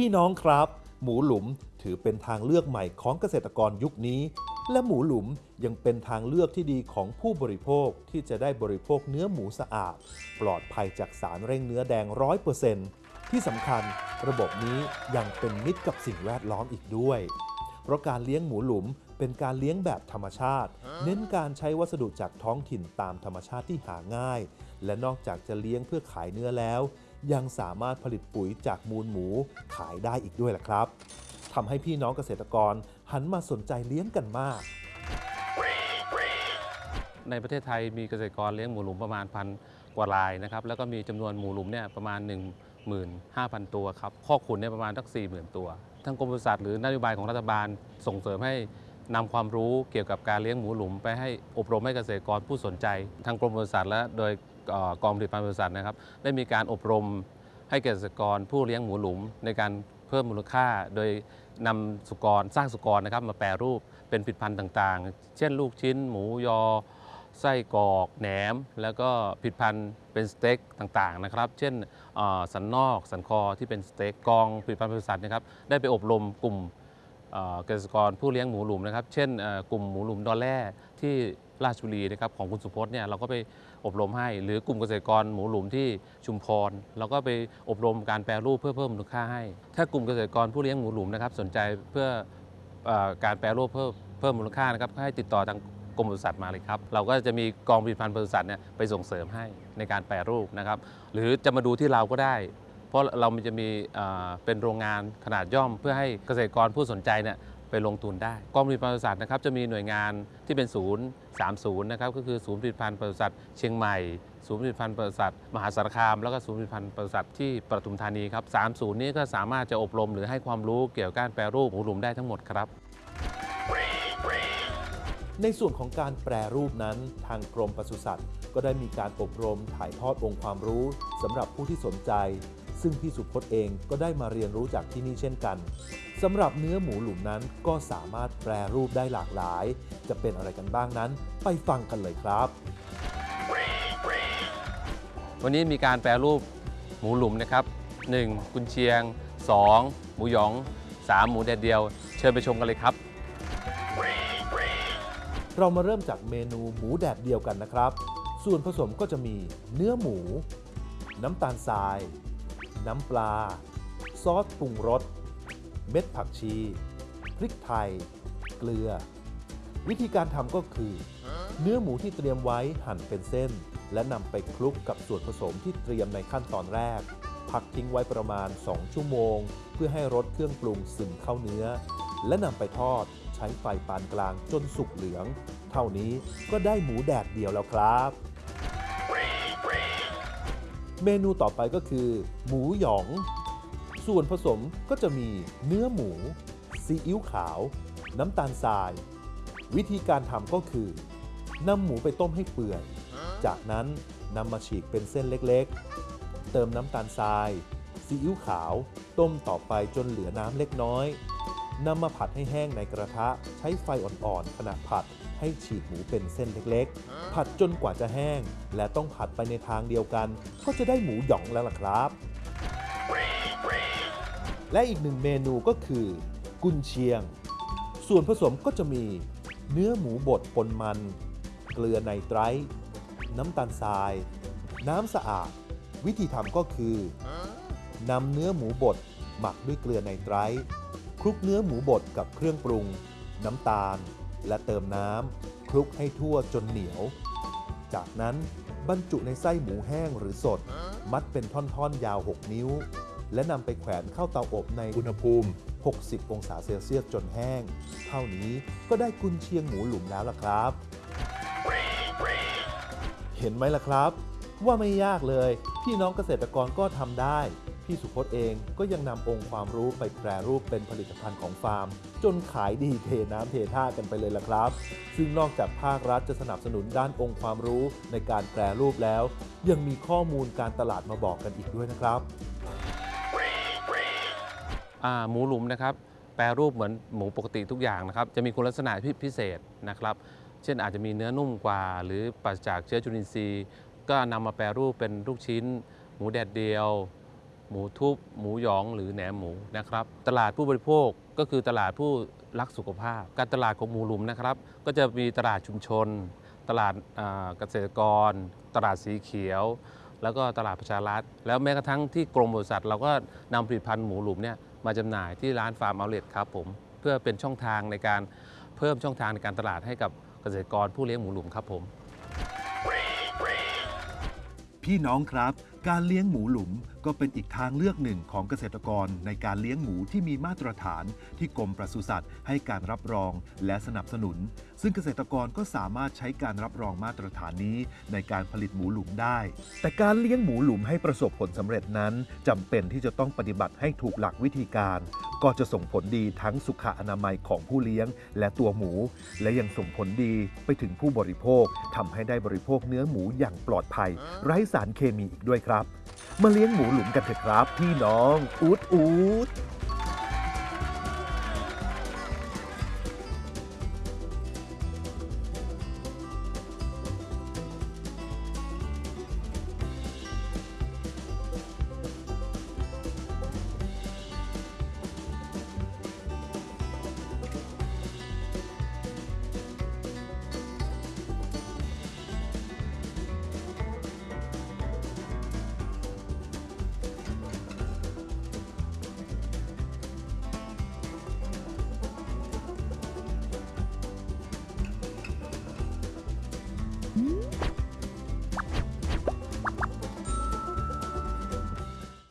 พี่น้องครับ หมูหลุมถือเป็นทางเลือกใหม่ของเกษตรกรยุคนี้ และหมูหลุมยังเป็นทางเลือกที่ดีของผู้บริโภคที่จะได้บริโภคเนื้อหมูสะอาด ปลอดภัยจากสารเร่งเนื้อแดงร้อยเปอร์เซ็นต์ที่สำคัญระบบนี้ยังเป็นมิตรกับสิ่งแวดล้อมอีกด้วย เพราะการเลี้ยงหมูหลุมเป็นการเลี้ยงแบบธรรมชาติ เน้นการใช้วัสดุจากท้องถิ่นตามธรรมชาติที่หาง่าย และนอกจากจะเลี้ยงเพื่อขายเนื้อแล้ว ยังสามารถผลิตปุ๋ยจากมูลหมูขายได้อีกด้วยล่ะครับทำให้พี่น้องเกษตรกรหันมาสนใจเลี้ยงกันมาก ในประเทศไทยมีเกษตรกรเลี้ยงหมูหลุมประมาณพันกว่ารายนะครับ แล้วก็มีจำนวนหมูหลุมเนี่ยประมาณ15,000 ตัวครับข้อขุนเนี่ยประมาณสัก40,000 ตัว ทั้งกรมปศุสัตว์หรือนโยบายของรัฐบาลส่งเสริมให้นำความรู้เกี่ยวกับการเลี้ยงหมูหลุม ไปให้อบรมให้เกษตรกรผู้สนใจ ทางกรมปศุสัตว์และโดย กองผลิตภัณฑ์ปศุสัตว์นะครับ ได้มีการอบรมให้เกษตรกรผู้เลี้ยงหมูหลุม ในการเพิ่มมูลค่า โดยนำสุกรสร้างสุกรนะครับ มาแปรรูปเป็นผลิตภัณฑ์ต่างๆ เช่น ลูกชิ้น หมูยอ ไส้กรอกแหนม แล้วก็ผลิตภัณฑ์เป็นสเต็กต่างๆนะครับ เช่นสันนอกสันคอที่เป็นสเต็กกองผลิตภัณฑ์บริษัทนะครับได้ไปอบรมกลุ่มเกษตรกรผู้เลี้ยงหมูหลุมนะครับ เช่นกลุ่มหมูหลุมดอลแร่ที่ราชบุรีนะครับของคุณสุพจน์เนี่ยเราก็ไป อบรมให้ หรือกลุ่มเกษตรกรหมูหลุมที่ชุมพรเราก็ไปอบรมการแปรรูปเพื่อเพิ่มมูลค่าให้ ถ้ากลุ่มเกษตรกรผู้เลี้ยงหมูหลุมนะครับสนใจเพื่ออการแปรรูปเพิ่มเพิ่มมูลค่านะครับก็ให้ติดต่อทางกรมปศุสัตว์มาเลยครับ เราก็จะมีกองผลิตภัณฑ์ปศุสัตว์เนี่ยไปส่งเสริมให้ในการแปรรูปนะครับ หรือจะมาดูที่เราก็ได้ เพราะเรามันจะมีเป็นโรงงานขนาดย่อมเพื่อให้เกษตรกรผู้สนใจเนี่ย ไปลงทุนได้กองผลิตภัณฑ์ปศุสัตว์นะครับจะมีหน่วยงานที่เป็นศูนย์ 30 นะครับก็คือศูนย์ผลิตภัณฑ์ปศุสัตว์เชียงใหม่ศูนย์ผลิตภัณฑ์ปศุสัตว์มหาสารคาม แล้วก็ศูนย์ผลิตภัณฑ์ปศุสัตว์ที่ปทุมธานีครับสามศูนย์นี้ก็สามารถจะอบรมหรือให้ความรู้เกี่ยวกับการแปรรูปหมูหลุมได้ทั้งหมดครับ ในส่วนของการแปรรูปนั้นทางกรมปศุสัตว์ ก็ได้มีการอบรมถ่ายทอดองค์ความรู้สำหรับผู้ที่สนใจ ซึ่งพี่สุพจน์เองก็ได้มาเรียนรู้จากที่นี่เช่นกันสำหรับเนื้อหมูหลุมนั้นก็สามารถแปรรูปได้หลากหลาย จะเป็นอะไรกันบ้างนั้น ไปฟังกันเลยครับ วันนี้มีการแปรรูปหมูหลุมนะครับ 1. กุนเชียง 2. หมูหยอง 3. หมูแดดเดียว เชิญไปชมกันเลยครับ เรามาเริ่มจากเมนูหมูแดดเดียวกันนะครับ ส่วนผสมก็จะมีเนื้อหมู น้ำตาลทราย น้ำปลา ซอสปรุงรส เม็ดผักชี พริกไทย เกลือ วิธีการทำก็คือ เนื้อหมูที่เตรียมไว้หั่นเป็นเส้น และนำไปคลุกกับส่วนผสมที่เตรียมในขั้นตอนแรก พักทิ้งไว้ประมาณ 2 ชั่วโมง เพื่อให้รสเครื่องปรุงซึมเข้าเนื้อ และนำไปทอดใช้ไฟปานกลางจนสุกเหลือง เท่านี้ก็ได้หมูแดดเดียวแล้วครับ เมนูต่อไปก็คือ หมูหยอง ส่วนผสมก็จะมีเนื้อหมู ซีอิ๊วขาว น้ำตาลทราย วิธีการทำก็คือนำหมูไปต้มให้เปื่อย จากนั้นนำมาฉีกเป็นเส้นเล็กๆ เติมน้ำตาลทราย ซีอิ๊วขาว ต้มต่อไปจนเหลือน้ำเล็กน้อย นำมาผัดให้แห้งในกระทะ ใช้ไฟอ่อนๆขณะผัด ให้ฉีกหมูเป็นเส้นเล็กๆ ผัดจนกว่าจะแห้ง และต้องผัดไปในทางเดียวกัน ก็จะได้หมูหยองแล้วล่ะครับ และอีกหนึ่งเมนูก็คือ กุนเชียง ส่วนผสมก็จะมี เนื้อหมูบดปนมัน เกลือไนไตรท์น้ำตาลทราย น้ำสะอาด วิธีทำก็คือนำเนื้อหมูบด หมักด้วยเกลือไนไตร์คลุกเนื้อหมูบดกับเครื่องปรุง น้ำตาล และเติมน้ำคลุกให้ทั่วจนเหนียว จากนั้นบรรจุในไส้หมูแห้งหรือสด มัดเป็นท่อนๆ ยาว 6 นิ้ว และนำไปแขวนเข้าเตาอบในอุณหภูมิ 60 องศาเซลเซียสจนแห้ง เท่านี้ก็ได้กุนเชียงหมูหลุมแล้วล่ะครับ เห็นไหมล่ะครับ ว่าไม่ยากเลย พี่น้องเกษตรกรก็ทำได้ พี่สุพจน์เองก็ยังนำองค์ความรู้ไปแปรรูปเป็นผลิตภัณฑ์ของฟาร์ม จนขายดีเทน้ำเทท่ากันไปเลยล่ะครับ ซึ่งนอกจากภาครัฐจะสนับสนุนด้านองค์ความรู้ในการแปรรูปแล้ว ยังมีข้อมูลการตลาดมาบอกกันอีกด้วยนะครับหมูหลุมนะครับแปรรูปเหมือนหมูปกติทุกอย่างนะครับจะมีคุณลักษณะพิพิเศษนะครับ เช่นอาจจะมีเนื้อนุ่มกว่า หรือปราศจากเชื้อจุลินทรีย์ ก็นำมาแปรรูปเป็นลูกชิ้น หมูแดดเดียว หมูทุบ หมูหยองหรือแหนมหมูนะครับ ตลาดผู้บริโภคก็คือตลาดผู้รักสุขภาพ การตลาดของหมูหลุมนะครับ ก็จะมีตลาดชุมชน ตลาดเกษตรกร ตลาดสีเขียว แล้วก็ตลาดประชารัฐ แล้วแม้กระทั่งที่กรมบริษัท เราก็นำผลิตภัณฑ์หมูหลุมเนี่ยมาจำหน่ายที่ร้านฟาร์มเอาเลทครับผมเพื่อเป็นช่องทางในการเพิ่มช่องทางในการตลาดให้กับเกษตรกรผู้เลี้ยงหมูหลุมครับผม พี่น้องครับการเลี้ยงหมูหลุมก็เป็นอีกทางเลือกหนึ่งของเกษตรกรในการเลี้ยงหมูที่มีมาตรฐาน ที่กรมปศุสัตว์ให้การรับรองและสนับสนุน ซึ่งเกษตรกรก็สามารถใช้การรับรองมาตรฐานนี้ในการผลิตหมูหลุมได้ แต่การเลี้ยงหมูหลุมให้ประสบผลสำเร็จนั้นจำเป็นที่จะต้องปฏิบัติให้ถูกหลักวิธีการ ก็จะส่งผลดีทั้งสุขอนามัยของผู้เลี้ยง และตัวหมู และยังส่งผลดีไปถึงผู้บริโภคทำให้ได้บริโภคเนื้อหมูอย่างปลอดภัย ไร้สารเคมีอีกด้วยครับมาเลี้ยงหมูหลุมกันเถอะครับพี่น้อง อูดอูด